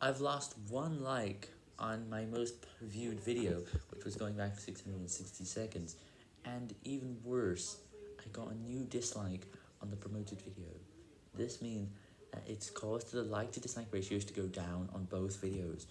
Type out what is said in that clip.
I've lost one like on my most viewed video, which was going back 660 seconds, and even worse, I got a new dislike on the promoted video. This means that it's caused the like to dislike ratios to go down on both videos.